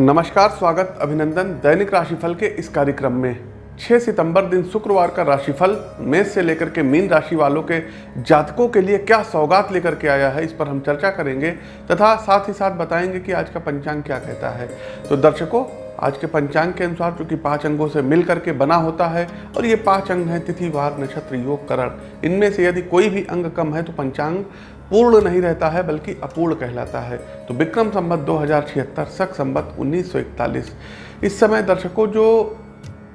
नमस्कार, स्वागत, अभिनंदन दैनिक राशिफल के इस कार्यक्रम में। 6 सितंबर दिन शुक्रवार का राशिफल मेष से लेकर के मीन राशि वालों के जातकों के लिए क्या सौगात लेकर के आया है, इस पर हम चर्चा करेंगे। तथा साथ ही साथ बताएँगे कि आज का पंचांग क्या कहता है। तो दर्शकों, आज के पंचांग के अनुसार चूँकि पाँच अंगों से मिल करके बना होता है और ये पाँच अंग हैं, तिथि, वार, नक्षत्र, योग, करण। इनमें से यदि कोई भी अंग कम है तो पंचांग पूर्ण नहीं रहता है, बल्कि अपूर्ण कहलाता है। तो विक्रम संबत दो हज़ार छिहत्तर, सख संबत 1941 इस समय दर्शकों, जो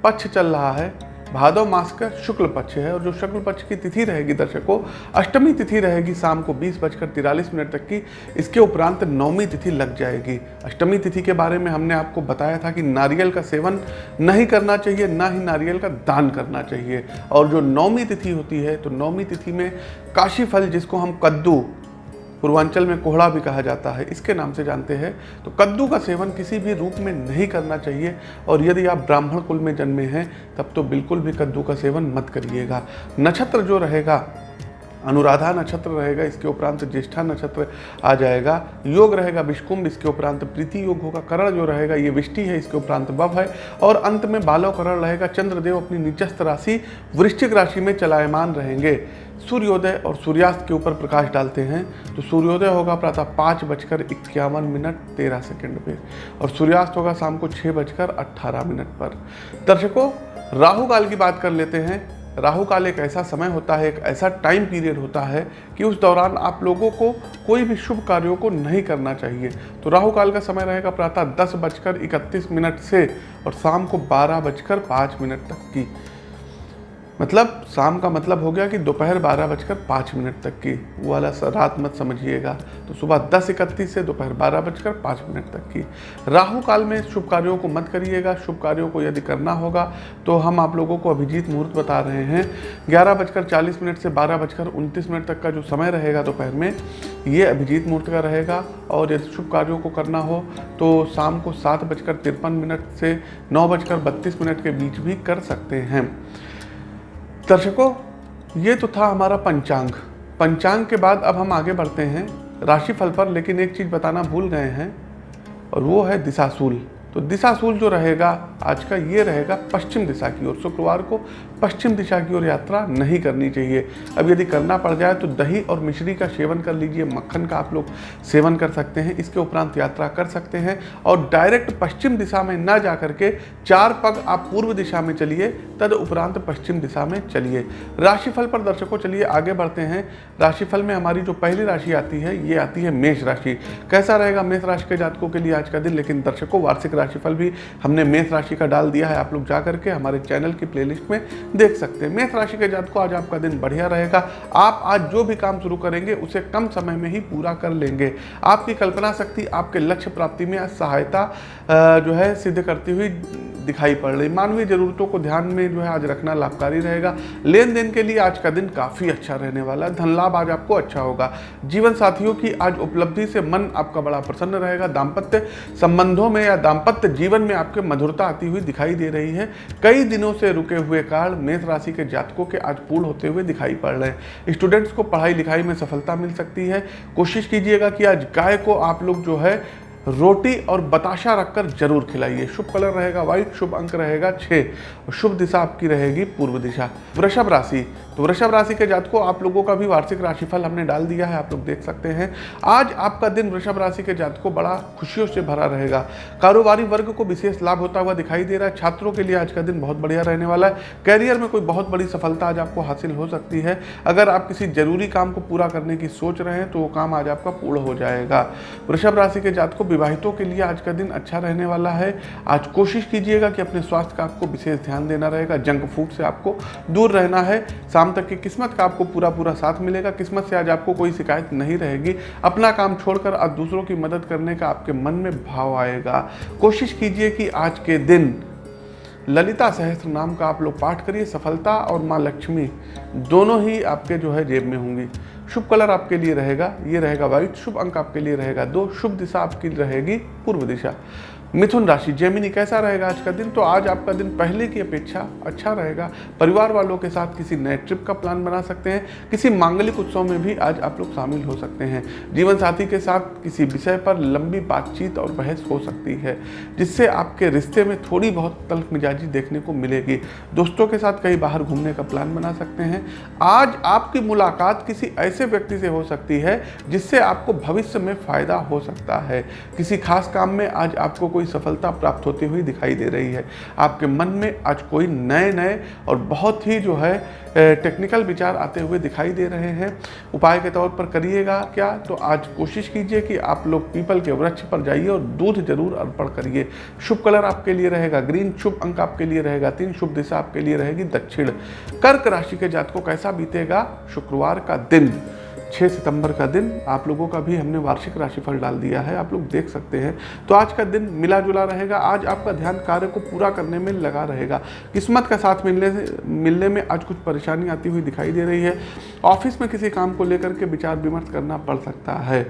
पक्ष चल रहा है भादव मास का शुक्ल पक्ष है और जो शुक्ल पक्ष की तिथि रहेगी दर्शकों, अष्टमी तिथि रहेगी शाम को बीस बजकर तिरालीस मिनट तक की, इसके उपरांत नौमी तिथि लग जाएगी। अष्टमी तिथि के बारे में हमने आपको बताया था कि नारियल का सेवन नहीं करना चाहिए, ना ही नारियल का दान करना चाहिए। और जो नौमी तिथि होती है तो नौमी तिथि में काशी फल जिसको हम कद्दू पूर्वांचल में कोहड़ा भी कहा जाता है, इसके नाम से जानते हैं। तो कद्दू का सेवन किसी भी रूप में नहीं करना चाहिए, और यदि आप ब्राह्मण कुल में जन्मे हैं, तब तो बिल्कुल भी कद्दू का सेवन मत करिएगा। नक्षत्र जो रहेगा, अनुराधा नक्षत्र रहेगा, इसके उपरांत ज्येष्ठा नक्षत्र आ जाएगा। योग रहेगा, विष्कुंभ, इसके उपरांत प्रीति योग होगा। करण जो रहेगा, ये विष्टि है, इसके उपरांत बव है। और अंत में बालव करण रहेगा, चंद्रदेव अपनी निचस्त राशि, वृश्चिक राशि में चलायमान रहेंगे। सूर्योदय और सूर्यास्त के ऊपर प्रकाश डालते हैं तो सूर्योदय होगा प्रातः पाँच बजकर इक्यावन मिनट तेरह सेकंड पे और सूर्यास्त होगा शाम को छः बजकर अट्ठारह मिनट पर। दर्शकों, राहु काल की बात कर लेते हैं। राहु काल एक ऐसा समय होता है, एक ऐसा टाइम पीरियड होता है कि उस दौरान आप लोगों को कोई भी शुभ कार्यों को नहीं करना चाहिए। तो राहु काल का समय रहेगा प्रातः दस बजकर इकतीस मिनट से और शाम को बारह बजकर पाँच मिनट तक की। मतलब शाम का मतलब हो गया कि दोपहर बारह बजकर पाँच मिनट तक की। वो वाला रात मत समझिएगा। तो सुबह दस इकतीस से दोपहर बारह बजकर पाँच मिनट तक की। राहु काल में शुभ कार्यों को मत करिएगा। शुभ कार्यों को यदि करना होगा तो हम आप लोगों को अभिजीत मुहूर्त बता रहे हैं। ग्यारह बजकर चालीस मिनट से बारह बजकर उनतीस मिनट तक का जो समय रहेगा दोपहर में, ये अभिजीत मुहूर्त का रहेगा। और यदि शुभ कार्यों को करना हो तो शाम को सात बजकर तिरपन मिनट से नौ बजकर बत्तीस मिनट के बीच भी कर सकते हैं। दर्शकों, ये तो था हमारा पंचांग। पंचांग के बाद अब हम आगे बढ़ते हैं। राशिफल पर, लेकिन एक चीज़ बताना भूल गए हैं, और वो है दिशासूल तो दिशासूल जो रहेगा, आज का ये रहेगा पश्चिम दिशा की ओर। शुक्रवार को पश्चिम दिशा की ओर यात्रा नहीं करनी चाहिए। अब यदि करना पड़ जाए तो दही और मिश्री का सेवन कर लीजिए, मक्खन का आप लोग सेवन कर सकते हैं, इसके उपरांत यात्रा कर सकते हैं और डायरेक्ट पश्चिम दिशा में ना जा करके चार पग आप पूर्व दिशा में चलिए, तद उपरांत पश्चिम दिशा में चलिए। राशिफल पर दर्शकों चलिए, आगे बढ़ते हैं। राशिफल में हमारी जो पहली राशि आती है, ये आती है मेष राशि। कैसा रहेगा मेष राशि के जातकों के लिए आज का दिन? लेकिन दर्शकों, वार्षिक राशिफल भी हमने मेष राशि का डाल दिया है, आप लोग जा करके हमारे चैनल की प्लेलिस्ट में देख सकते हैं। मेष राशि के जातकों, आज आपका दिन बढ़िया रहेगा। आप आज जो भी काम शुरू करेंगे, उसे कम समय में ही पूरा कर लेंगे। आपकी कल्पना शक्ति, आपके लक्ष्य प्राप्ति में सहायता जो है, सिद्ध करती हुई दिखाई पड़ रही। मानवीय जरूरतों को ध्यान में जो है आज रखना लाभकारी रहेगा। लेन देन के लिए आज का दिन काफ़ी अच्छा रहने वाला है। धन लाभ आज आपको अच्छा होगा। जीवन साथियों की आज उपलब्धि से मन आपका बड़ा प्रसन्न रहेगा। दाम्पत्य संबंधों में या दाम्पत्य जीवन में आपके मधुरता आती हुई दिखाई दे रही है। कई दिनों से रुके हुए काल मेष राशि के जातकों के आज पूर्ण होते हुए दिखाई पड़ रहे हैं। स्टूडेंट्स को पढ़ाई लिखाई में सफलता मिल सकती है। कोशिश कीजिएगा कि आज गाय को आप लोग जो है रोटी और बताशा रखकर ज़रूर खिलाइए। शुभ कलर रहेगा व्हाइट शुभ अंक रहेगा छः शुभ दिशा आपकी रहेगी पूर्व दिशा। वृषभ राशि। तो वृषभ राशि के जातकों, आप लोगों का भी वार्षिक राशिफल हमने डाल दिया है, आप लोग देख सकते हैं। आज आपका दिन वृषभ राशि के जातकों, बड़ा खुशियों से भरा रहेगा। कारोबारी वर्ग को विशेष लाभ होता हुआ दिखाई दे रहा है। छात्रों के लिए आज का दिन बहुत बढ़िया रहने वाला है। कैरियर में कोई बहुत बड़ी सफलता आज आपको हासिल हो सकती है। अगर आप किसी ज़रूरी काम को पूरा करने की सोच रहे हैं तो वो काम आज आपका पूर्ण हो जाएगा। वृषभ राशि के जातकों विवाहितों के लिए आज का दिन अच्छा रहने वाला है। आज कोशिश कीजिएगा कि अपने स्वास्थ्य का आपको विशेष ध्यान देना रहेगा। जंक फ़ूड से आपको दूर रहना है। शाम तक की किस्मत का आपको पूरा पूरा साथ मिलेगा। किस्मत से आज आपको कोई शिकायत नहीं रहेगी। अपना काम छोड़कर आज दूसरों की मदद करने का आपके मन में भाव आएगा। कोशिश कीजिए कि आज के दिन ललिता सहस्त्र नाम का आप लोग पाठ करिए। सफलता और माँ लक्ष्मी दोनों ही आपके जो है जेब में होंगी। शुभ कलर आपके लिए रहेगा, ये रहेगा व्हाइट शुभ अंक आपके लिए रहेगा दो, शुभ दिशा आपकी रहेगी पूर्व दिशा। मिथुन राशि जेमिनी कैसा रहेगा आज का दिन? तो आज आपका दिन पहले की अपेक्षा अच्छा रहेगा। परिवार वालों के साथ किसी नए ट्रिप का प्लान बना सकते हैं। किसी मांगलिक उत्सव में भी आज आप लोग शामिल हो सकते हैं। जीवन साथी के साथ किसी विषय पर लंबी बातचीत और बहस हो सकती है, जिससे आपके रिश्ते में थोड़ी बहुत तल्ख मिजाजी देखने को मिलेगी। दोस्तों के साथ कहीं बाहर घूमने का प्लान बना सकते हैं। आज आपकी मुलाकात किसी ऐसे व्यक्ति से हो सकती है, जिससे आपको भविष्य में फ़ायदा हो सकता है। किसी खास काम में आज आपको कोई सफलता प्राप्त होती हुई दिखाई दे रही है। आपके मन में आज कोई नए नए और बहुत ही जो है टेक्निकल विचार आते हुए दिखाई दे रहे हैं। उपाय के तौर पर करिएगा क्या? तो आज कोशिश कीजिए कि आप लोग पीपल के वृक्ष पर जाइए और दूध ज़रूर अर्पण करिए। शुभ कलर आपके लिए रहेगा, ग्रीन शुभ अंक आपके लिए रहेगा, तीन शुभ दिशा आपके लिए रहेगी, दक्षिण। कर्क राशि के जात को कैसा बीतेगा? शुक्रवार का दिन। 6 सितंबर का दिन आप लोगों का भी हमने वार्षिक राशिफल डाल दिया है, आप लोग देख सकते हैं। तो आज का दिन मिला जुला रहेगा, आज आपका ध्यान कार्य को पूरा करने में लगा रहेगा। किस्मत का साथ मिलने से, मिलने में आज कुछ परेशानी आती हुई दिखाई दे रही है। ऑफ़िस में किसी काम को लेकर के विचार विमर्श करना पड़ सकता है।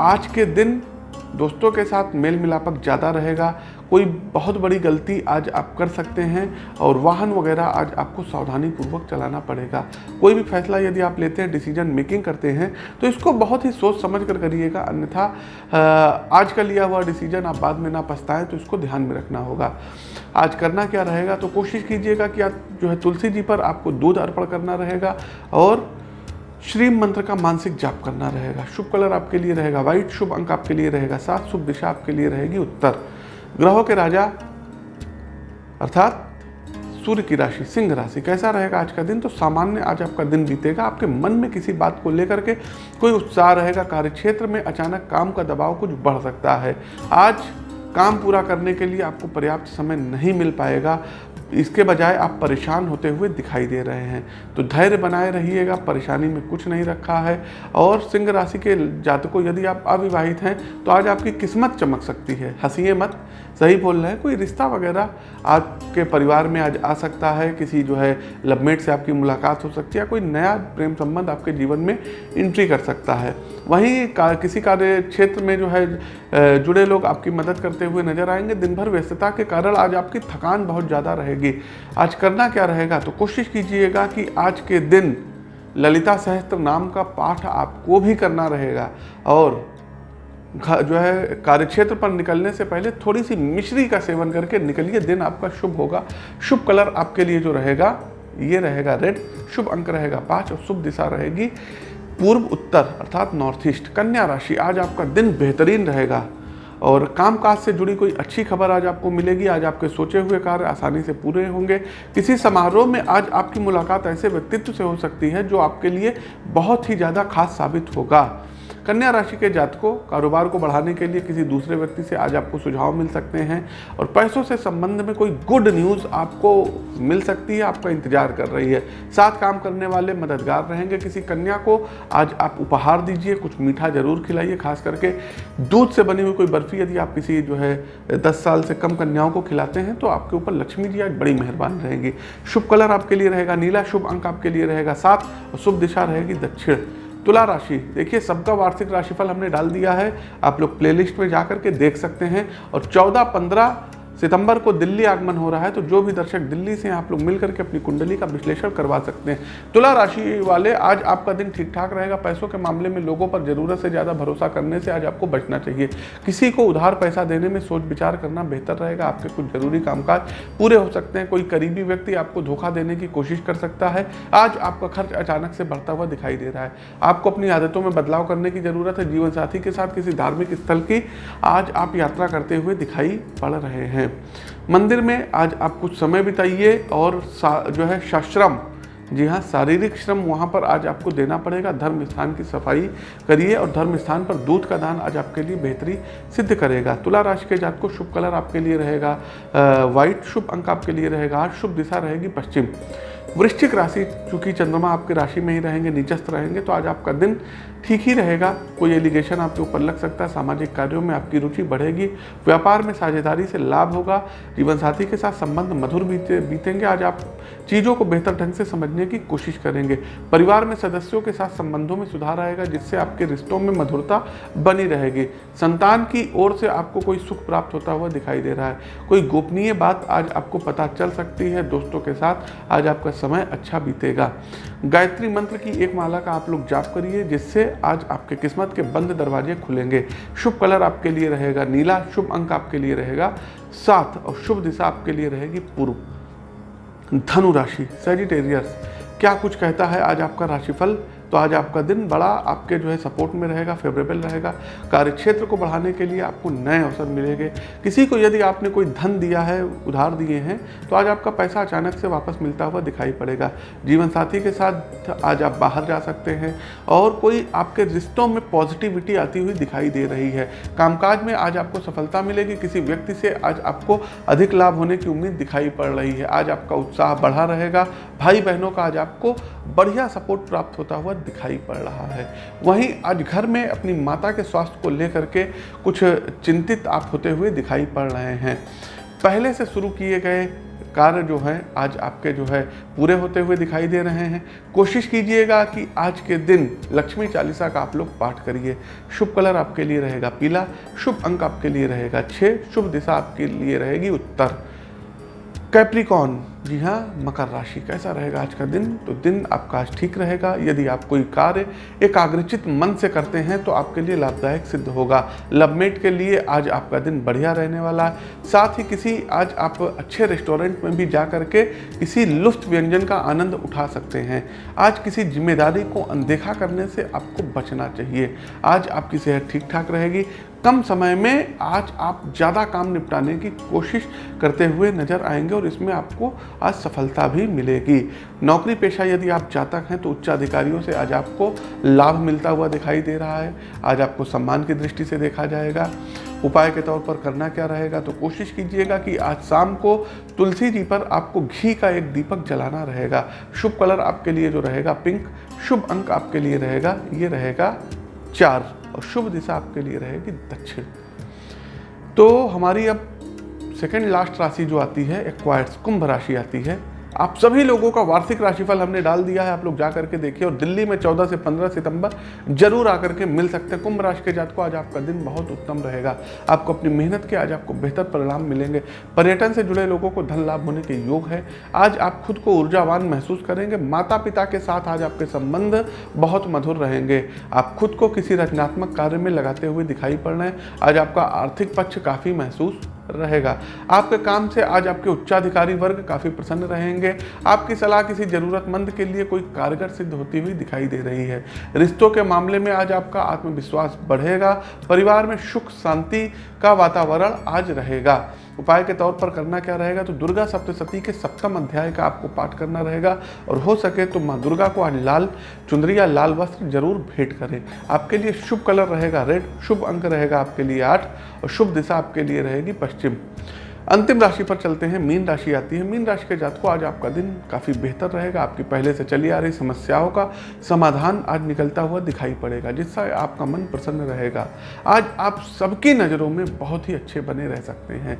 आज के दिन दोस्तों के साथ मेल मिलापक ज़्यादा रहेगा कोई बहुत बड़ी गलती आज आप कर सकते हैं और वाहन वगैरह आज आपको सावधानी पूर्वक चलाना पड़ेगा। कोई भी फैसला यदि आप लेते हैं डिसीज़न मेकिंग करते हैं तो इसको बहुत ही सोच समझ कर करिएगा, अन्यथा आज का लिया हुआ डिसीज़न आप बाद में ना पछताएँ तो इसको ध्यान में रखना होगा। आज करना क्या रहेगा तो कोशिश कीजिएगा कि आज जो है तुलसी जी पर आपको दूध अर्पण करना रहेगा और श्री मंत्र का मानसिक जाप करना रहेगा। शुभ कलर आपके लिए रहेगा व्हाइट शुभ अंक आपके लिए रहेगा, सात शुभ दिशा आपके लिए रहेगी उत्तर। ग्रहों के राजा। अर्थात सूर्य की राशि, सिंह राशि, कैसा रहेगा आज का दिन? तो सामान्य आज आपका दिन बीतेगा। आपके मन में किसी बात को लेकर के कोई उत्साह रहेगा। कार्य क्षेत्र में अचानक काम का दबाव कुछ बढ़ सकता है। आज काम पूरा करने के लिए आपको पर्याप्त समय नहीं मिल पाएगा। इसके बजाय आप परेशान होते हुए दिखाई दे रहे हैं। तो धैर्य बनाए रहिएगा, परेशानी में कुछ नहीं रखा है। और सिंह राशि के जातकों, यदि आप अविवाहित हैं तो आज आपकी किस्मत चमक सकती है। हंसीए मत सही बोल रहे हैं। कोई रिश्ता वगैरह आपके परिवार में आज आ सकता है किसी जो है लवमेट से आपकी मुलाकात हो सकती है या कोई नया प्रेम संबंध आपके जीवन में एंट्री कर सकता है। वहीं का, किसी कार्य क्षेत्र में जो है जुड़े लोग आपकी मदद करते हुए नज़र आएँगे। दिन भर व्यस्तता के कारण आज आपकी थकान बहुत ज़्यादा रहेगी। आज करना क्या रहेगा? तो कोशिश कीजिएगा कि आज के दिन ललिता सहस्त्र नाम का पाठ आपको भी करना रहेगा। और जो है, कार्यक्षेत्र पर निकलने से पहले थोड़ी सी मिश्री का सेवन करके निकलिए। दिन आपका शुभ होगा। शुभ कलर आपके लिए जो रहेगा, ये रहेगा रेड। शुभ अंक रहेगा पाँच और शुभ दिशा रहेगी पूर्व उत्तर अर्थात नॉर्थ ईस्ट। कन्या राशि, आज आपका दिन बेहतरीन रहेगा। और कामकाज से जुड़ी कोई अच्छी खबर आज आपको मिलेगी। आज आपके सोचे हुए कार्य आसानी से पूरे होंगे। किसी समारोह में आज आपकी मुलाकात ऐसे व्यक्तित्व से हो सकती है जो आपके लिए बहुत ही ज़्यादा खास साबित होगा। कन्या राशि के जातकों, कारोबार को बढ़ाने के लिए किसी दूसरे व्यक्ति से आज आपको सुझाव मिल सकते हैं और पैसों से संबंध में कोई गुड न्यूज़ आपको मिल सकती है, आपका इंतज़ार कर रही है। साथ काम करने वाले मददगार रहेंगे। किसी कन्या को आज आप उपहार दीजिए, कुछ मीठा ज़रूर खिलाइए, खास करके दूध से बनी हुई कोई बर्फ़ी यदि आप किसी जो है, दस साल से कम कन्याओं को खिलाते हैं तो आपके ऊपर लक्ष्मी जी आज बड़ी मेहरबान रहेंगी। शुभ कलर आपके लिए रहेगा, नीला शुभ अंक आपके लिए रहेगा, सात और शुभ दिशा रहेगी दक्षिण। तुला राशि। देखिए, सबका वार्षिक राशिफल हमने डाल दिया है। आप लोग प्लेलिस्ट में जा करके देख सकते हैं। और 14 15 सितंबर को दिल्ली आगमन हो रहा है तो जो भी दर्शक दिल्ली से आप लोग मिल करके अपनी कुंडली का विश्लेषण करवा सकते हैं। तुला राशि वाले, आज आपका दिन ठीक ठाक रहेगा। पैसों के मामले में लोगों पर ज़रूरत से ज़्यादा भरोसा करने से आज आपको बचना चाहिए। किसी को उधार पैसा देने में सोच विचार करना बेहतर रहेगा। आपके कुछ ज़रूरी कामकाज पूरे हो सकते हैं। कोई करीबी व्यक्ति आपको धोखा देने की कोशिश कर सकता है। आज आपका खर्च अचानक से बढ़ता हुआ दिखाई दे रहा है। आपको अपनी आदतों में बदलाव करने की ज़रूरत है। जीवन साथी के साथ किसी धार्मिक स्थल की आज आप यात्रा करते हुए दिखाई पड़ रहे हैं। मंदिर में आज आप कुछ समय बिताइए और जो है शाश्रम। जी हाँ शारीरिक श्रम वहाँ पर आज आपको देना पड़ेगा। धर्म स्थान की सफ़ाई करिए और धर्म स्थान पर दूध का दान आज आपके लिए बेहतरी सिद्ध करेगा। तुला राशि के जात को शुभ कलर आपके लिए रहेगा वाइट शुभ अंक आपके लिए रहेगा। आज शुभ दिशा रहेगी पश्चिम। वृश्चिक राशि, चूँकि चंद्रमा आपके राशि में ही रहेंगे, नीचस्थ रहेंगे तो आज आपका दिन ठीक ही रहेगा। कोई एलिगेशन आपके ऊपर लग सकता है, सामाजिक कार्यों में आपकी रुचि बढ़ेगी, व्यापार में साझेदारी से लाभ होगा जीवन साथी के साथ संबंध मधुर बीते, बीतेंगे, आज आप चीज़ों को बेहतर ढंग से समझने की कोशिश करेंगे। परिवार में सदस्यों के साथ संबंधों में सुधार आएगा, जिससे आपके रिश्तों में मधुरता बनी रहेगी। संतान की ओर से आपको कोई सुख प्राप्त होता हुआ दिखाई दे रहा है। कोई गोपनीय बात आज आपको पता चल सकती है, दोस्तों के साथ आज आपका समय अच्छा बीतेगा। गायत्री मंत्र की एक माला का आप लोग जाप करिए, जिससे आज आपके किस्मत के बंद दरवाजे खुलेंगे। शुभ कलर आपके लिए रहेगा नीला, शुभ अंक आपके लिए रहेगा सात, और शुभ दिशा आपके लिए रहेगी पूर्व। धनु राशि सेजिटेरियस क्या कुछ कहता है आज आपका राशिफल? तो आज आपका दिन बड़ा आपके जो है सपोर्ट में रहेगा फेवरेबल रहेगा। कार्य क्षेत्र को बढ़ाने के लिए आपको नए अवसर मिलेंगे। किसी को यदि आपने कोई धन दिया है, उधार दिए हैं तो आज आपका पैसा अचानक से वापस मिलता हुआ दिखाई पड़ेगा। जीवन साथी के साथ आज आप बाहर जा सकते हैं और कोई आपके रिश्तों में पॉजिटिविटी आती हुई दिखाई दे रही है। कामकाज में आज आपको सफलता मिलेगी। किसी व्यक्ति से आज आपको अधिक लाभ होने की उम्मीद दिखाई पड़ रही है। आज आपका उत्साह बढ़ा रहेगा। भाई बहनों का आज आपको बढ़िया सपोर्ट प्राप्त होता हुआ दिखाई पड़ रहा है। वहीं आज घर में अपनी माता के स्वास्थ्य को लेकर के कुछ चिंतित आप होते हुए दिखाई पड़ रहे हैं। पहले से शुरू किए गए कार्य जो है, आज आपके जो है पूरे होते हुए दिखाई दे रहे हैं। कोशिश कीजिएगा कि आज के दिन लक्ष्मी चालीसा का आप लोग पाठ करिए। शुभ कलर आपके लिए रहेगा पीला, शुभ अंक आपके लिए रहेगा छः शुभ दिशा आपके लिए रहेगी उत्तर। कैप्रिकॉन जी हाँ मकर राशि कैसा रहेगा आज का दिन तो दिन आपका आज ठीक रहेगा। यदि आप कोई कार्य एकाग्रचित मन से करते हैं तो आपके लिए लाभदायक सिद्ध होगा। लवमेट के लिए आज आपका दिन बढ़िया रहने वाला है। साथ ही किसी, आज आप अच्छे रेस्टोरेंट में भी जा करके किसी लुफ्त व्यंजन का आनंद उठा सकते हैं। आज किसी ज़िम्मेदारी को अनदेखा करने से आपको बचना चाहिए। आज आपकी सेहत ठीक ठाक रहेगी। कम समय में आज आप ज़्यादा काम निपटाने की कोशिश करते हुए नज़र आएँगे और इसमें आपको आज सफलता भी मिलेगी। नौकरी पेशा यदि आप जातक हैं तो उच्च अधिकारियों से आज आपको लाभ मिलता हुआ दिखाई दे रहा है। आज आपको सम्मान की दृष्टि से देखा जाएगा। उपाय के तौर पर करना क्या रहेगा? तो कोशिश कीजिएगा कि आज शाम को तुलसी जी पर आपको घी का एक दीपक जलाना रहेगा। शुभ कलर आपके लिए जो रहेगा पिंक, शुभ अंक आपके लिए रहेगा, ये रहेगा चार और शुभ दिशा आपके लिए रहेगी दक्षिण। तो हमारी अब सेकेंड लास्ट राशि जो आती है एक्वायर्स कुंभ राशि आती है। आप सभी लोगों का वार्षिक राशिफल हमने डाल दिया है, आप लोग जा करके देखिए और दिल्ली में 14 से 15 सितंबर ज़रूर आकर के मिल सकते हैं। कुंभ राशि के जात को आज आपका दिन बहुत उत्तम रहेगा। आपको अपनी मेहनत के, आज आपको बेहतर परिणाम मिलेंगे। पर्यटन से जुड़े लोगों को धन लाभ होने के योग है। आज आप खुद को ऊर्जावान महसूस करेंगे। माता पिता के साथ आज आपके संबंध बहुत मधुर रहेंगे। आप खुद को किसी रचनात्मक कार्य में लगाते हुए दिखाई पड़ रहे हैं। आज आपका आर्थिक पक्ष काफ़ी महसूस रहेगा। आपके काम से आज आपके उच्चाधिकारी वर्ग काफ़ी प्रसन्न रहेंगे। आपकी सलाह किसी ज़रूरतमंद के लिए कोई कारगर सिद्ध होती हुई दिखाई दे रही है। रिश्तों के मामले में आज आपका आत्मविश्वास बढ़ेगा। परिवार में सुख, शांति का वातावरण आज रहेगा। उपाय के तौर पर करना क्या रहेगा? तो दुर्गा सप्तशती के सप्तम अध्याय का आपको पाठ करना रहेगा। और हो सके तो माँ दुर्गा को आज लाल चुंदरी या लाल वस्त्र ज़रूर भेंट करें। आपके लिए शुभ कलर रहेगा रेड, शुभ अंक रहेगा आपके लिए आठ और शुभ दिशा आपके लिए रहेगी पश्चिम। अंतिम राशि पर चलते हैं, मीन राशि आती है। मीन राशि के जातकों, आज आपका दिन काफ़ी बेहतर रहेगा। आपकी पहले से चली आ रही समस्याओं का समाधान आज निकलता हुआ दिखाई पड़ेगा, जिससे आपका मन प्रसन्न रहेगा। आज आप सबकी नज़रों में बहुत ही अच्छे बने रह सकते हैं।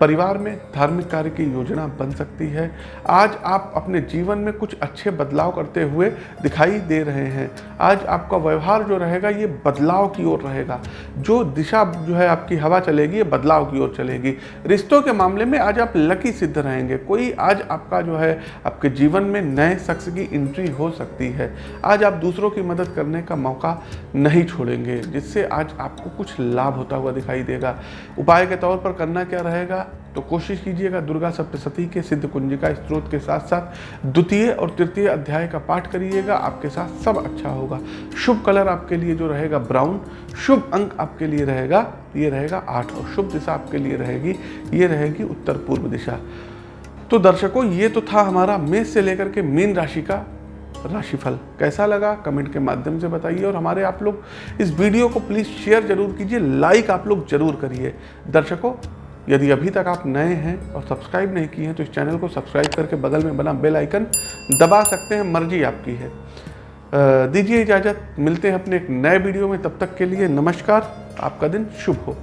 परिवार में धार्मिक कार्य की योजना बन सकती है। आज आप अपने जीवन में कुछ अच्छे बदलाव करते हुए दिखाई दे रहे हैं। आज आपका व्यवहार जो रहेगा, ये बदलाव की ओर रहेगा। जो दिशा जो है आपकी हवा चलेगी, ये बदलाव की ओर चलेगी। रिश्तों के मामले में आज आप लकी सिद्ध रहेंगे। कोई आज आपका जो है, आपके जीवन में नए शख्स की एंट्री हो सकती है। आज आप दूसरों की मदद करने का मौका नहीं छोड़ेंगे, जिससे आज आपको कुछ लाभ होता हुआ दिखाई देगा। उपाय के तौर पर करना क्या रहेगा? तो कोशिश कीजिएगा दुर्गा सप्तशती के सिद्ध कुंजिका स्त्रोत के साथ साथ द्वितीय और तृतीय अध्याय का पाठ करिएगा। आपके साथ सब अच्छा होगा। शुभ कलर आपके लिए जो रहेगा ब्राउन, शुभ अंक आपके लिए रहेगा, ये रहेगा आठ और शुभ दिशा आपके लिए रहेगी, ये रहेगी उत्तर पूर्व दिशा। तो दर्शकों, ये तो था हमारा मेष से लेकर के मीन राशि का राशिफल। कैसा लगा? कमेंट के माध्यम से बताइए और हमारे आप लोग इस वीडियो को प्लीज़ शेयर ज़रूर कीजिए, लाइक आप लोग ज़रूर करिए। दर्शकों यदि अभी तक आप नए हैं और सब्सक्राइब नहीं किए हैं तो इस चैनल को सब्सक्राइब करके बगल में बना बेल आइकन दबा सकते हैं, मर्ज़ी आपकी है। दीजिए इजाज़त, मिलते हैं अपने एक नए वीडियो में, तब तक के लिए नमस्कार, आपका दिन शुभ हो।